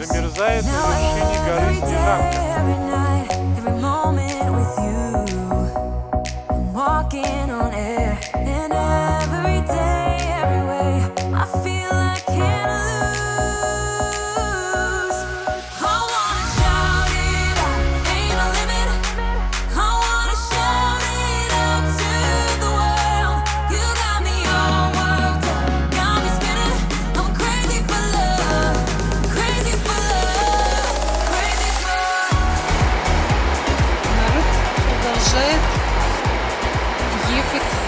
Замерзает в решении горы рамки. Walking on air Юпитер.